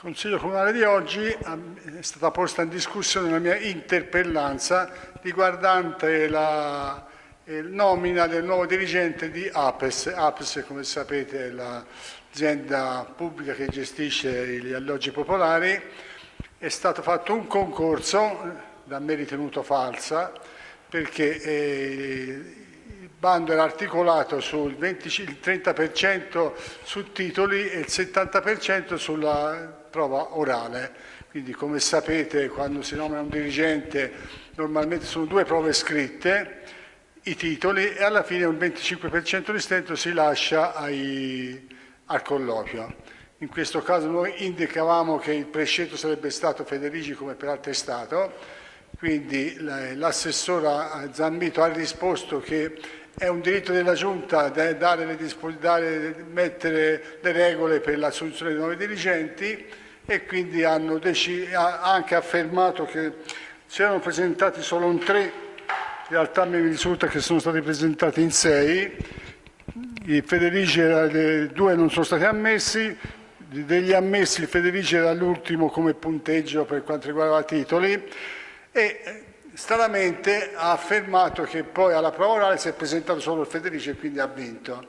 Consiglio Comunale di oggi è stata posta in discussione la mia interpellanza riguardante la nomina del nuovo dirigente di APES. APES, come sapete, è l'azienda pubblica che gestisce gli alloggi popolari. È stato fatto un concorso, da me ritenuto falsa, perché eh, bando era articolato sul 20, il 30% su titoli e il 70% sulla prova orale. Quindi come sapete quando si nomina un dirigente normalmente sono due prove scritte, i titoli e alla fine un 25% di stento si lascia ai, al colloquio. In questo caso noi indicavamo che il prescelto sarebbe stato Federici come peraltro è stato, quindi l'assessora Zammito ha risposto che è un diritto della Giunta dare le, dare, mettere le regole per l'assunzione di nuovi dirigenti e quindi hanno anche affermato che si erano presentati solo un tre, in realtà mi risulta che sono stati presentati in sei, i Federici due non sono stati ammessi, degli ammessi il Federici era l'ultimo come punteggio per quanto riguarda titoli e stranamente ha affermato che poi alla prova orale si è presentato solo il Federici e quindi ha vinto.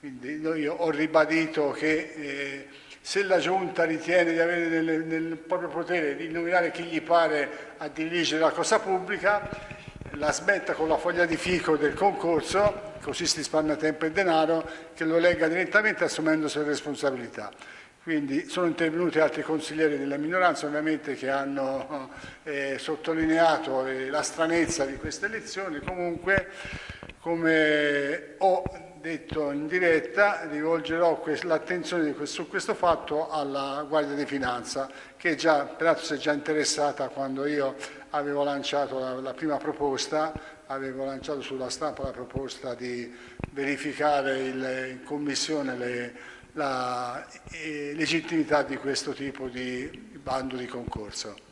Quindi io ho ribadito che eh, se la Giunta ritiene di avere nel, nel, proprio potere di nominare chi gli pare a dirigere la cosa pubblica, la smetta con la foglia di fico del concorso, così si risparmia tempo e denaro, che lo legga direttamente assumendosi le responsabilità. Quindi sono intervenuti altri consiglieri della minoranza ovviamente che hanno eh, sottolineato eh, la stranezza di queste elezioni, comunque come ho detto in diretta rivolgerò l'attenzione su questo fatto alla Guardia di Finanza che già, peraltro si è già interessata quando io avevo lanciato la, la prima proposta, avevo lanciato sulla stampa la proposta di verificare il, in commissione le, la eh, legittimità di questo tipo di bando di concorso.